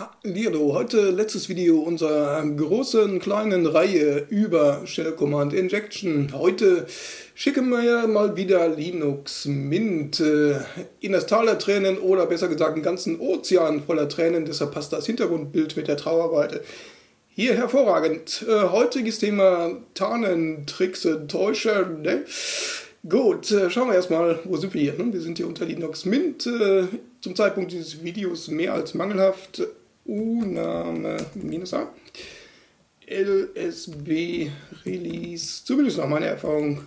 Hallo, heute letztes Video unserer großen kleinen Reihe über Shell Command Injection. Heute schicken wir mal wieder Linux Mint äh, in das Tal der Tränen oder besser gesagt einen ganzen Ozean voller Tränen, deshalb passt das Hintergrundbild mit der Trauerweite. Hier hervorragend. Äh, heutiges Thema Tarnen, Tricks, Täuscher. Ne? Gut, äh, schauen wir erstmal, wo sind wir hier? Ne? Wir sind hier unter Linux Mint. Zum Zeitpunkt dieses Videos mehr als mangelhaft U-Name minus A. LSB Release, zumindest nach meiner Erfahrung.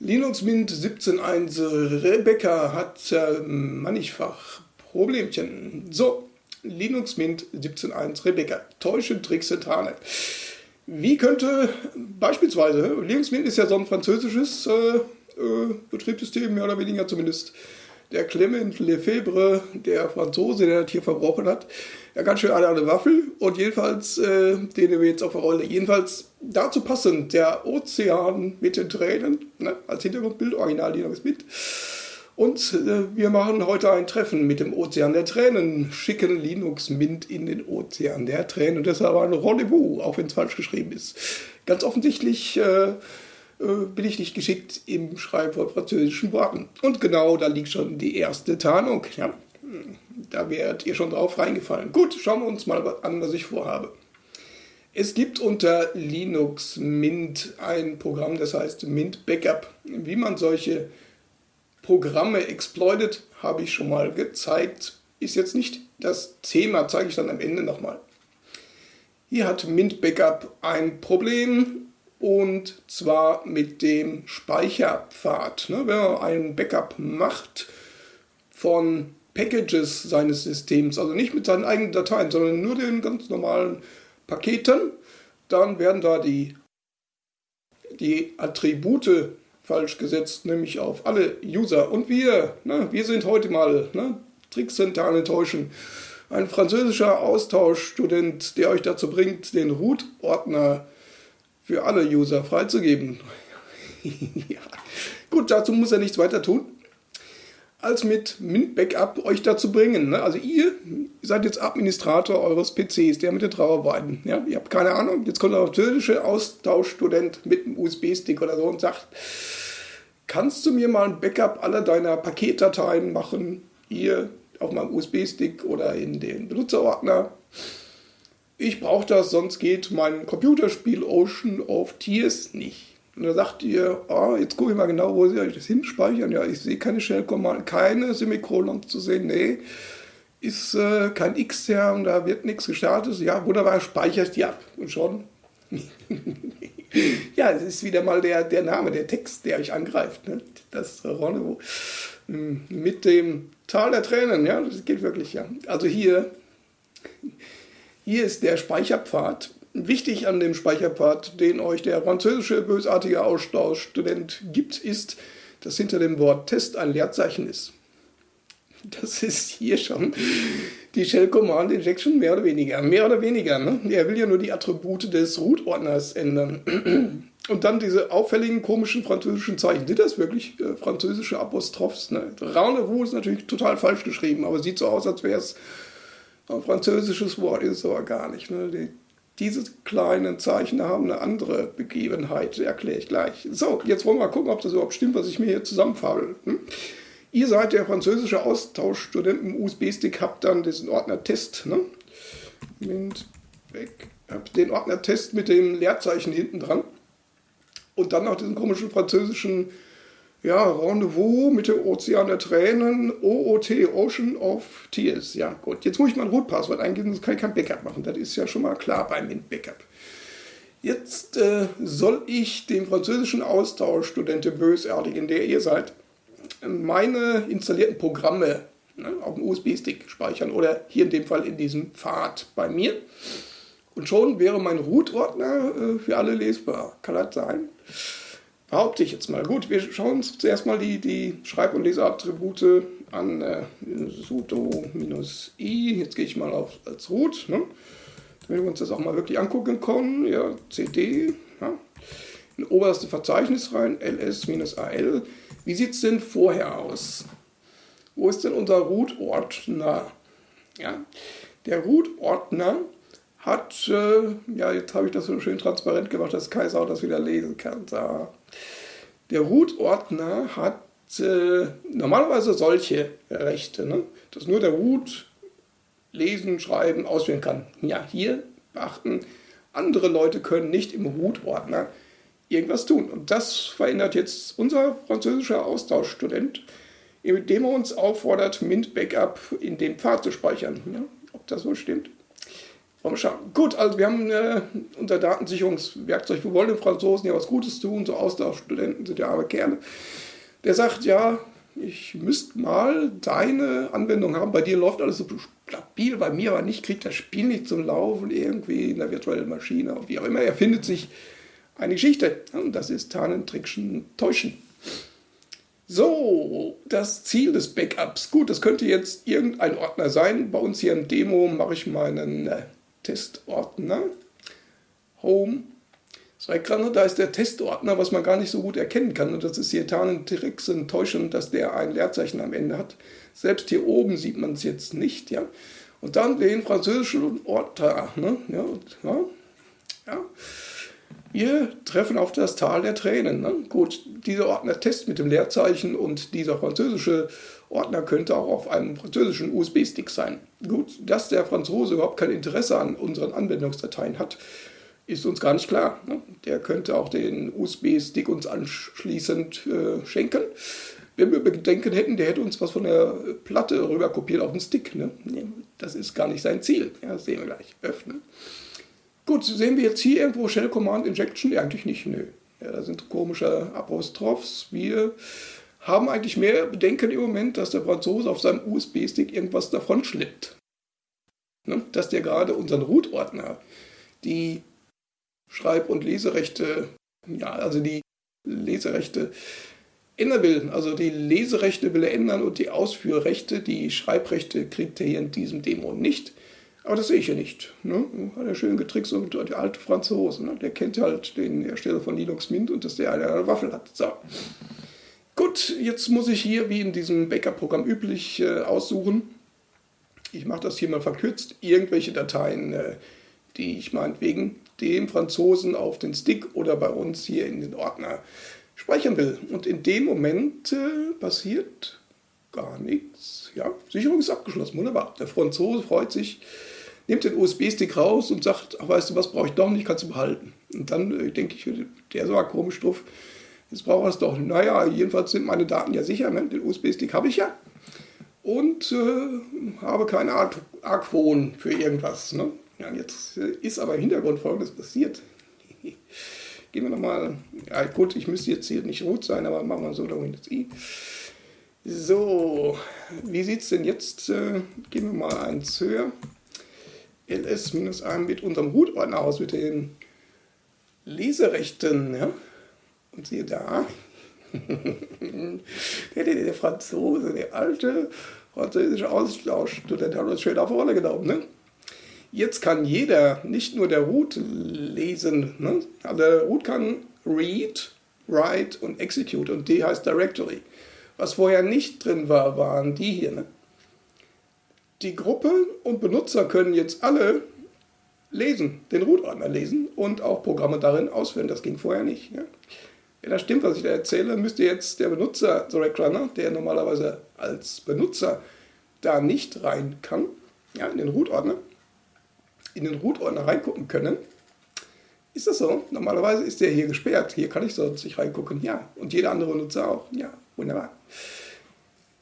Linux Mint 17.1 Rebecca hat äh, mannigfach Problemchen. So, Linux Mint 17.1 Rebecca. Täusche Tricks Zentrale. Wie könnte beispielsweise, Linux Mint ist ja so ein französisches äh, äh, Betriebssystem, mehr oder weniger zumindest der Clement Lefebvre, der Franzose, der das hier verbrochen hat, ja ganz schön eine, eine Waffel und jedenfalls, äh, den wir jetzt auf der Rolle, jedenfalls dazu passend, der Ozean mit den Tränen, ne, als Hintergrundbild, original Linux mit. Und äh, wir machen heute ein Treffen mit dem Ozean der Tränen, schicken Linux Mint in den Ozean der Tränen und deshalb ein Rendezvous, auch wenn es falsch geschrieben ist. Ganz offensichtlich äh, bin ich nicht geschickt im Schreiben von französischen Worten. Und genau da liegt schon die erste Tarnung. Ja, da wärt ihr schon drauf reingefallen. Gut, schauen wir uns mal an, was ich vorhabe. Es gibt unter Linux Mint ein Programm, das heißt Mint Backup. Wie man solche Programme exploitet, habe ich schon mal gezeigt. Ist jetzt nicht das Thema, zeige ich dann am Ende nochmal. Hier hat Mint Backup ein Problem und zwar mit dem Speicherpfad. Ne? Wenn man ein Backup macht von Packages seines Systems, also nicht mit seinen eigenen Dateien, sondern nur den ganz normalen Paketen, dann werden da die, die Attribute falsch gesetzt, nämlich auf alle User. Und wir, ne, wir sind heute mal, ne, da enttäuschen, ein französischer Austauschstudent, der euch dazu bringt, den Root-Ordner für alle User freizugeben. ja. Gut, dazu muss er nichts weiter tun, als mit Mint Backup euch dazu bringen. Ne? Also ihr seid jetzt Administrator eures PCs, der mit den Trauerweiden. Ja? Ihr habt keine Ahnung, jetzt kommt der türkische Austauschstudent mit einem USB-Stick oder so und sagt, kannst du mir mal ein Backup aller deiner Paketdateien machen, hier auf meinem USB-Stick oder in den Benutzerordner? Ich brauche das, sonst geht mein Computerspiel Ocean of Tears nicht. Und da sagt ihr, oh, jetzt gucke ich mal genau, wo Sie das hinspeichern. Ja, ich sehe keine Shell-Command, keine Semikolons zu sehen. Nee, ist äh, kein X-Term, da wird nichts gestartet. Ja, wunderbar, speichere die ab. Und schon. ja, es ist wieder mal der, der Name, der Text, der euch angreift. Ne? Das Rendezvous hm, mit dem Tal der Tränen. Ja, das geht wirklich, ja. Also hier hier ist der Speicherpfad. Wichtig an dem Speicherpfad, den euch der französische bösartige Austauschstudent gibt, ist, dass hinter dem Wort Test ein Leerzeichen ist. Das ist hier schon die Shell Command Injection mehr oder weniger. Mehr oder weniger. Ne? Er will ja nur die Attribute des Root-Ordners ändern. Und dann diese auffälligen, komischen französischen Zeichen. Sind das wirklich äh, französische Apostrophs? Ne? Rendezvous ist natürlich total falsch geschrieben, aber sieht so aus, als wäre es ein französisches Wort ist es aber gar nicht. Ne? Die, diese kleinen Zeichen haben eine andere Begebenheit, erkläre ich gleich. So, jetzt wollen wir mal gucken, ob das überhaupt stimmt, was ich mir hier zusammenfabel. Hm? Ihr seid der französische Austauschstudent im USB-Stick, habt dann diesen Ordner Test. Ne? Mint weg. Habt den Ordner Test mit dem Leerzeichen hinten dran. Und dann noch diesen komischen französischen ja, Rendezvous mit dem Ozean der Tränen, OOT, Ocean of Tears. Ja, gut. Jetzt muss ich mein Root-Passwort eingeben, sonst kann ich kein Backup machen. Das ist ja schon mal klar beim Mint-Backup. Jetzt äh, soll ich dem französischen Austauschstudenten bösartig, in der ihr seid, meine installierten Programme ne, auf dem USB-Stick speichern oder hier in dem Fall in diesem Pfad bei mir. Und schon wäre mein Root-Ordner äh, für alle lesbar. Kann das sein? Behaupte ich jetzt mal. Gut, wir schauen uns zuerst mal die, die Schreib- und Leseattribute an. Äh, sudo-i, jetzt gehe ich mal auf als root, ne? damit wir uns das auch mal wirklich angucken können. Ja, cd, ja. in oberste Verzeichnis rein, ls-al. Wie sieht es denn vorher aus? Wo ist denn unser Root-Ordner? Ja, der Root-Ordner hat, äh, ja, jetzt habe ich das so schön transparent gemacht, dass Kaiser auch das wieder lesen kann. Da. Der Root-Ordner hat äh, normalerweise solche Rechte, ne? dass nur der Root lesen, schreiben, auswählen kann. Ja, hier beachten, andere Leute können nicht im Root-Ordner irgendwas tun. Und das verändert jetzt unser französischer Austauschstudent, indem er uns auffordert, Mint-Backup in dem Pfad zu speichern. Ja, ob das so stimmt? Wollen schauen. Gut, also wir haben äh, unser Datensicherungswerkzeug, wir wollen den Franzosen ja was Gutes tun, so Austauschstudenten sind ja arme Kerle. Der sagt, ja, ich müsste mal deine Anwendung haben. Bei dir läuft alles so stabil, bei mir aber nicht, kriegt das Spiel nicht zum Laufen, irgendwie in der virtuellen Maschine, wie auch immer. Er findet sich eine Geschichte. Und das ist Tarnen, Trickschen, Täuschen. So, das Ziel des Backups. Gut, das könnte jetzt irgendein Ordner sein. Bei uns hier im Demo mache ich meinen äh, Testordner. Home. Da ist der Testordner, was man gar nicht so gut erkennen kann. Und das ist hier Tarnen, Tricksen, Täuschen, dass der ein Leerzeichen am Ende hat. Selbst hier oben sieht man es jetzt nicht. Ja. Und dann den französischen Ordner. Ne? Ja, ja, ja. Wir treffen auf das Tal der Tränen. Ne? Gut, dieser Ordner Test mit dem Leerzeichen und dieser französische Ordner könnte auch auf einem französischen USB-Stick sein. Gut, dass der Franzose überhaupt kein Interesse an unseren Anwendungsdateien hat, ist uns gar nicht klar. Ne? Der könnte auch den USB-Stick uns anschließend äh, schenken. Wenn wir Bedenken hätten, der hätte uns was von der Platte rüber kopiert auf den Stick. Ne? Das ist gar nicht sein Ziel. Ja, das sehen wir gleich. Öffnen. Gut, sehen wir jetzt hier irgendwo Shell Command Injection? Ja, eigentlich nicht, nö. Ja, da sind komische Apostrophs. Wir haben eigentlich mehr Bedenken im Moment, dass der Franzose auf seinem USB-Stick irgendwas davon schlippt. Ne? Dass der gerade unseren Root-Ordner, die Schreib- und Leserechte, ja, also die Leserechte ändern will. Also die Leserechte will er ändern und die Ausführrechte, die Schreibrechte kriegt er hier in diesem Demo nicht. Aber das sehe ich ja nicht. Ne? Hat er schön getrickst und der alte Franzose. Ne? Der kennt halt den Hersteller von Linux Mint und dass der eine Waffel hat. So. Gut, jetzt muss ich hier, wie in diesem Backup-Programm üblich, äh, aussuchen. Ich mache das hier mal verkürzt. Irgendwelche Dateien, äh, die ich meinetwegen dem Franzosen auf den Stick oder bei uns hier in den Ordner speichern will. Und in dem Moment äh, passiert gar nichts. Ja, Sicherung ist abgeschlossen, wunderbar. Der Franzose freut sich, nimmt den USB-Stick raus und sagt, ach weißt du was, brauche ich doch nicht, kannst du behalten. Und dann äh, denke ich, der ist komisch drauf, jetzt braucht er es doch. Naja, jedenfalls sind meine Daten ja sicher, ne? den USB-Stick habe ich ja. Und äh, habe keine Arg Argwohn für irgendwas. Ne? Ja, jetzt äh, ist aber im Hintergrund folgendes passiert. Gehen wir nochmal, ja gut, ich müsste jetzt hier nicht rot sein, aber machen wir so, da Windows I. So, wie sieht es denn jetzt? Äh, gehen wir mal eins höher ls-1 mit unserem Root-Ordner aus, mit den Leserechten. Ja? Und siehe da, der, der, der, Franzose, der alte französische Austauschstudent hat uns schön auf Rolle genommen. Ne? Jetzt kann jeder, nicht nur der Root, lesen. Ne? Also der Root kann read, write und execute und D heißt Directory. Was vorher nicht drin war, waren die hier. Ne? die Gruppe und Benutzer können jetzt alle lesen, den Root-Ordner lesen und auch Programme darin ausführen. Das ging vorher nicht. Ja? Wenn das stimmt, was ich da erzähle, müsste jetzt der Benutzer, Direct Runner, der normalerweise als Benutzer da nicht rein kann, ja, in den Root-Ordner, in den Root-Ordner reingucken können. Ist das so? Normalerweise ist der hier gesperrt. Hier kann ich sonst nicht reingucken. Ja. Und jeder andere Benutzer auch. Ja, wunderbar.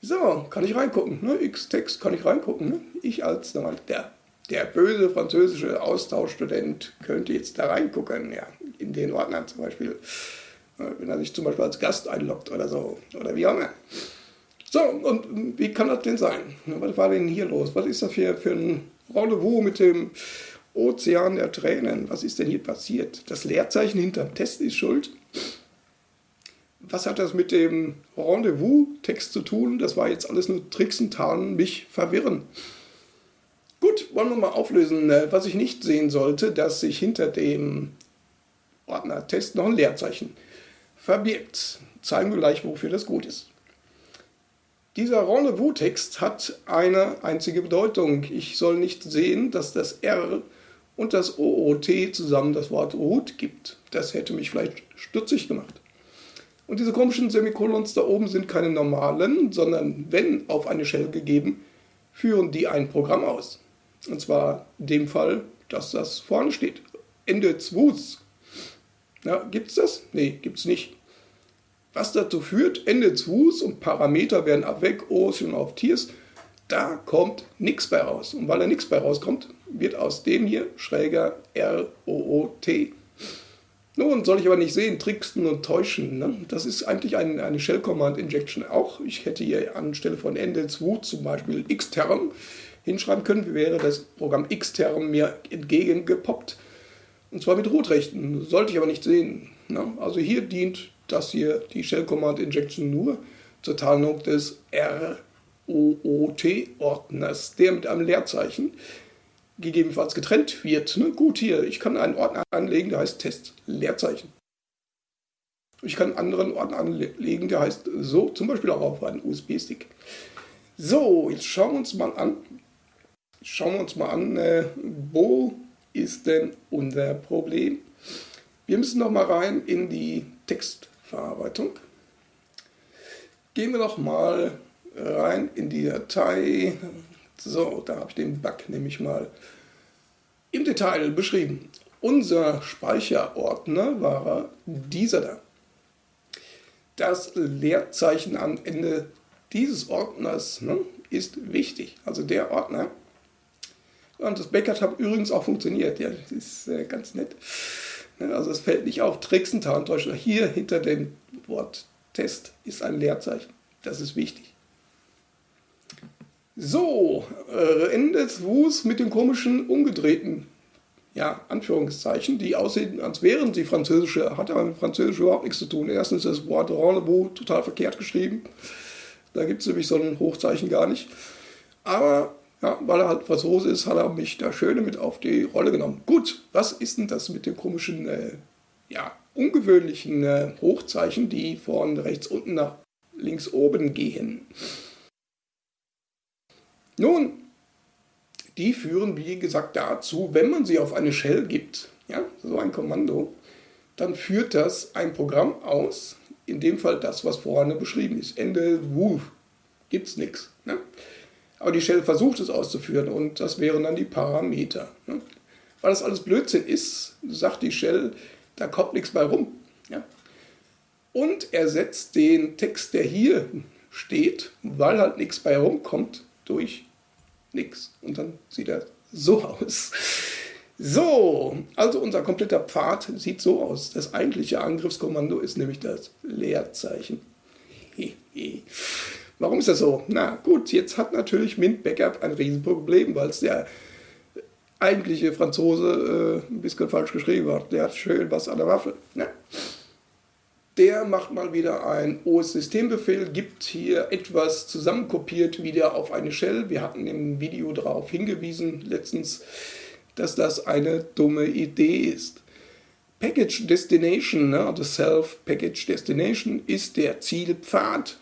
So, kann ich reingucken. Ne? X-Text kann ich reingucken. Ne? Ich als der, der böse französische Austauschstudent könnte jetzt da reingucken. Ja, in den Ordner zum Beispiel. Wenn er sich zum Beispiel als Gast einloggt oder so. Oder wie auch immer. So, und wie kann das denn sein? Was war denn hier los? Was ist das für, für ein Rendezvous mit dem Ozean der Tränen? Was ist denn hier passiert? Das Leerzeichen hinterm Test ist schuld was hat das mit dem Rendezvous-Text zu tun? Das war jetzt alles nur Tricksen, Tarnen, mich verwirren. Gut, wollen wir mal auflösen, äh, was ich nicht sehen sollte, dass sich hinter dem Ordner Test noch ein Leerzeichen verbirgt. Zeigen wir gleich, wofür das gut ist. Dieser Rendezvous-Text hat eine einzige Bedeutung. Ich soll nicht sehen, dass das R und das OOT zusammen das Wort root gibt. Das hätte mich vielleicht stutzig gemacht. Und diese komischen Semikolons da oben sind keine normalen, sondern wenn auf eine Shell gegeben, führen die ein Programm aus. Und zwar in dem Fall, dass das vorne steht. Ende 2. Ja, gibt es das? Nee, gibt es nicht. Was dazu führt, Ende 2 und Parameter werden ab weg, Ocean auf Tiers, da kommt nichts bei raus. Und weil da nichts bei rauskommt, wird aus dem hier schräger R-O-O-T. Nun soll ich aber nicht sehen, tricksten und täuschen. Ne? Das ist eigentlich ein, eine Shell Command Injection auch. Ich hätte hier anstelle von Ende 2 zum Beispiel xterm hinschreiben können, wie wäre das Programm xterm mir entgegengepoppt. Und zwar mit Rotrechten. Sollte ich aber nicht sehen. Ne? Also hier dient das hier, die Shell Command Injection, nur zur Tarnung des ROOT-Ordners, der mit einem Leerzeichen gegebenenfalls getrennt wird. Ne? Gut, hier, ich kann einen Ordner anlegen, der heißt Test Leerzeichen. Ich kann einen anderen Ordner anlegen, der heißt so, zum Beispiel auch auf einen USB-Stick. So, jetzt schauen wir uns mal an. Schauen wir uns mal an, äh, wo ist denn unser Problem? Wir müssen noch mal rein in die Textverarbeitung. Gehen wir noch mal rein in die Datei. So, da habe ich den Bug nämlich mal im Detail beschrieben. Unser Speicherordner war dieser da. Das Leerzeichen am Ende dieses Ordners ne, ist wichtig. Also der Ordner. Und das Backup hat übrigens auch funktioniert. Ja, das ist äh, ganz nett. Ne, also es fällt nicht auf. Tricksentarntäuscher. Hier hinter dem Wort Test ist ein Leerzeichen. Das ist wichtig. So, äh, Ende Wus mit den komischen umgedrehten ja, Anführungszeichen, die aussehen, als wären sie französische, hat aber mit Französisch überhaupt nichts zu tun. Erstens ist das Wort Rendezvous total verkehrt geschrieben. Da gibt es nämlich so ein Hochzeichen gar nicht. Aber ja, weil er halt Franzose ist, hat er mich da schön mit auf die Rolle genommen. Gut, was ist denn das mit dem komischen, äh, ja, ungewöhnlichen äh, Hochzeichen, die von rechts unten nach links oben gehen? Nun, die führen, wie gesagt, dazu, wenn man sie auf eine Shell gibt, ja, so ein Kommando, dann führt das ein Programm aus, in dem Fall das, was vorne beschrieben ist. Ende, wuh, es nichts. Ne? Aber die Shell versucht es auszuführen und das wären dann die Parameter. Ne? Weil das alles Blödsinn ist, sagt die Shell, da kommt nichts bei rum. Ja? Und ersetzt den Text, der hier steht, weil halt nichts bei rumkommt, durch nichts. Und dann sieht er so aus. So, also unser kompletter Pfad sieht so aus. Das eigentliche Angriffskommando ist nämlich das Leerzeichen. Warum ist das so? Na gut, jetzt hat natürlich Mint Backup ein Riesenproblem, weil es der eigentliche Franzose äh, ein bisschen falsch geschrieben hat. Der hat schön was an der Waffe. Ne? Der macht mal wieder ein OS-Systembefehl, gibt hier etwas zusammenkopiert wieder auf eine Shell. Wir hatten im Video darauf hingewiesen letztens, dass das eine dumme Idee ist. Package Destination, ne, also Self Package Destination, ist der Zielpfad.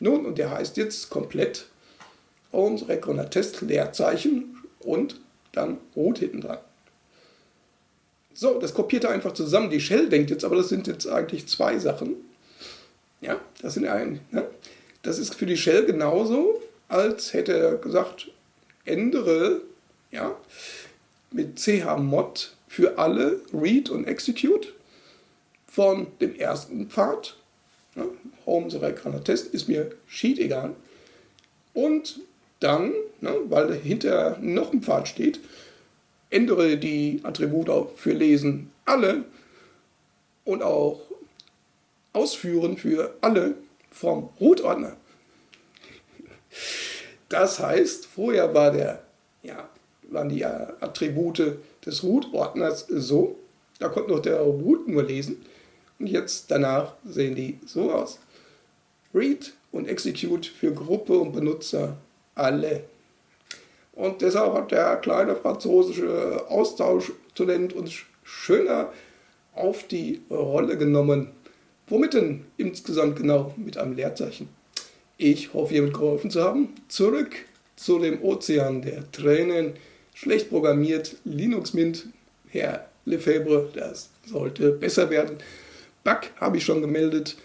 Nun, und der heißt jetzt komplett Ohms Reckoner Test Leerzeichen und dann Rot hinten dran. So, das kopiert er einfach zusammen. Die Shell denkt jetzt, aber das sind jetzt eigentlich zwei Sachen. Ja, das sind ein. Ne? Das ist für die Shell genauso, als hätte er gesagt, ändere ja, mit chmod für alle read und execute von dem ersten Pfad Ne? Home Server Test ist mir Sheet egal. Und dann, ne, weil hinter noch ein Pfad steht, ändere die Attribute für Lesen alle und auch Ausführen für alle vom Root-Ordner. Das heißt, vorher war der, ja, waren die Attribute des Root-Ordners so, da konnte noch der Root nur lesen. Jetzt danach sehen die so aus. Read und Execute für Gruppe und Benutzer alle. Und deshalb hat der kleine französische Austauschstudent uns schöner auf die Rolle genommen. Womit denn insgesamt genau? Mit einem Leerzeichen. Ich hoffe, hiermit geholfen zu haben. Zurück zu dem Ozean der Tränen. Schlecht programmiert, Linux Mint, Herr Lefebvre, das sollte besser werden. Bug habe ich schon gemeldet.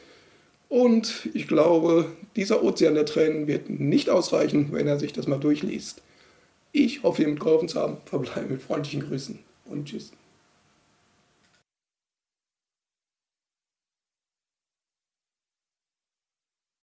Und ich glaube, dieser Ozean der Tränen wird nicht ausreichen, wenn er sich das mal durchliest. Ich hoffe, hiermit geholfen zu haben. Verbleibe mit freundlichen Grüßen und tschüss.